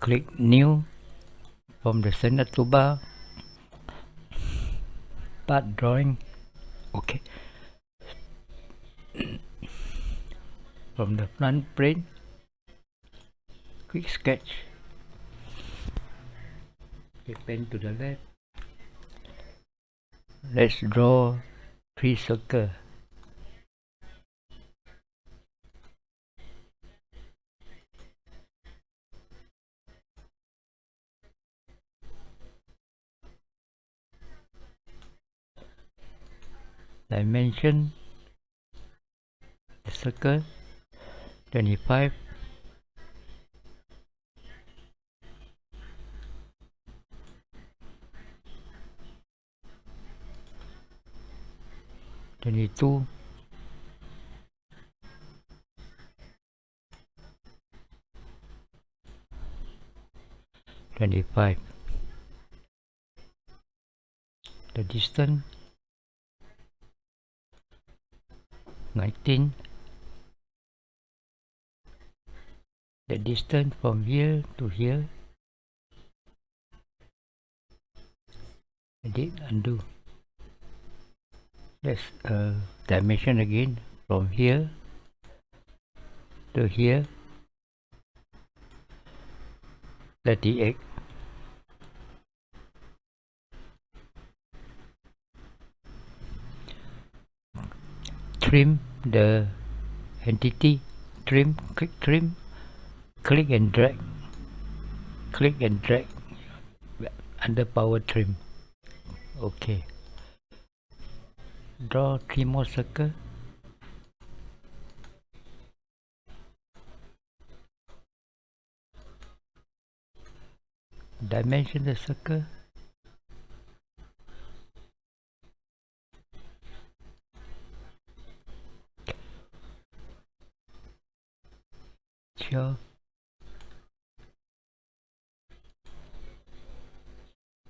click new from the center toolbar part drawing okay from the front plane quick sketch okay, pen to the left. Let's draw three circle dimension the circle 25 22 25 the distance 19 the distance from here to here. Edit undo. Let's uh, dimension again from here to here. 38 trim the entity trim click trim click and drag click and drag under power trim. Okay. Draw three more circle. Dimension the circle sure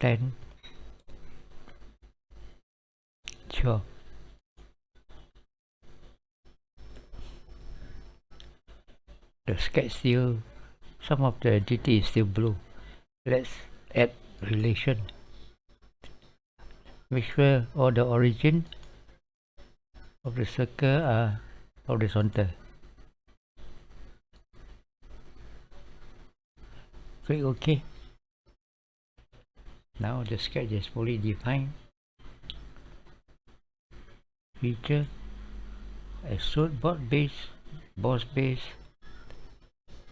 10 sure the sketch still some of the entity is still blue. Let's add relation. Make sure all the origin of the circle are horizontal click OK. Now the sketch is fully defined. Feature extrude board base boss base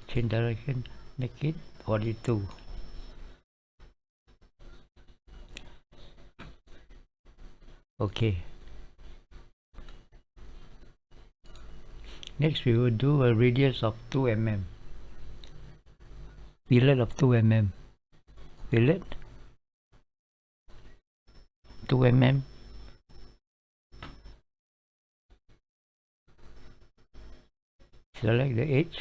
change direction make it 42 okay next we will do a radius of 2 mm fillet of 2 mm fillet 2 mm select the edge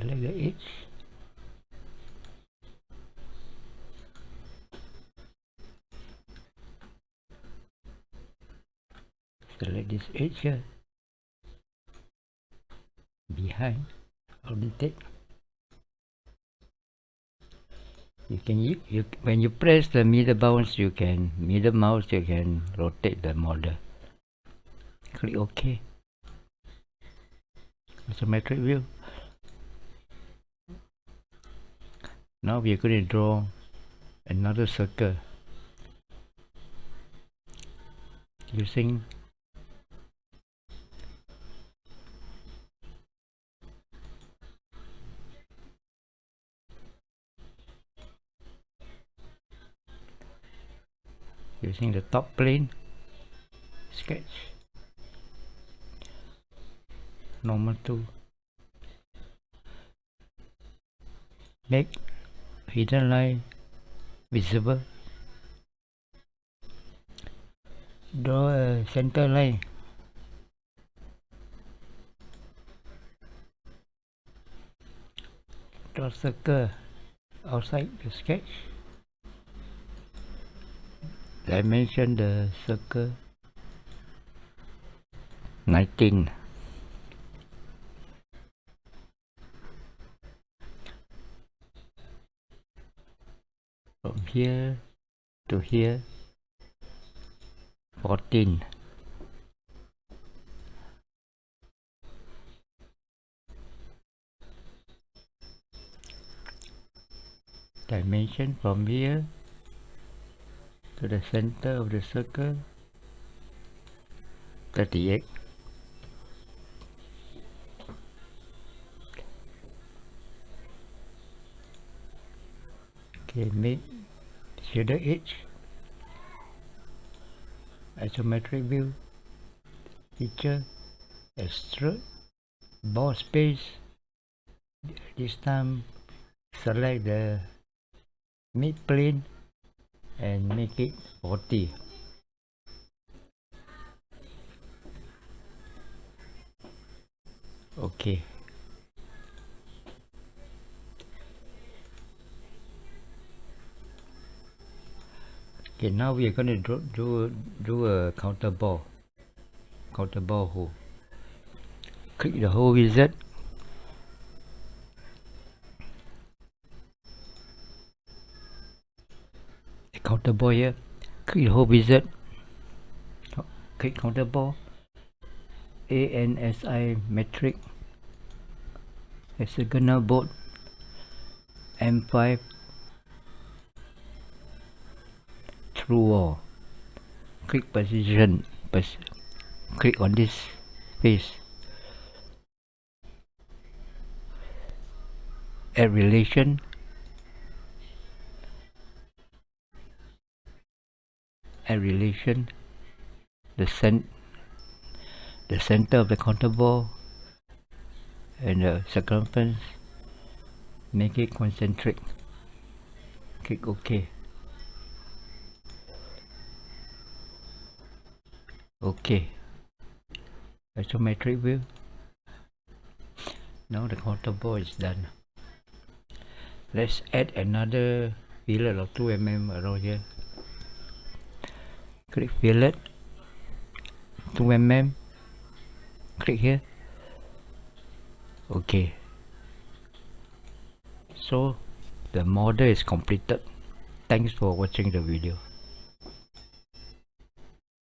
select the edge select this edge here. Behind orientate you can you, you when you press the middle bounce you can middle mouse you can rotate the model. Click ok isometric view now we are going to draw another circle. Using using the top plane sketch? Normal tool make hidden line visible draw a center line. Draw circle outside the sketch. Dimension the circle. 19 here to here 14 dimension from here to the center of the circle 38 okay make shader edge isometric view. Feature extrude boss base. This time select the mid plane and make it 40 okay okay now we are going to do do do a counter bore counter bore hole. Click the hole wizard counter bore here. Click the hole wizard click counter bore ANSI metric. Hexagonal bolt M5 wall click position. Pos click on this face. Add relation. Add relation. The cent the center of the counter bore and the circumference. Make it concentric. Click ok okay. Isometric view. Now the bore is done. Let's add another fillet of 2 mm around here. Click fillet. 2 mm click here. Okay. So the model is completed. Thanks for watching the video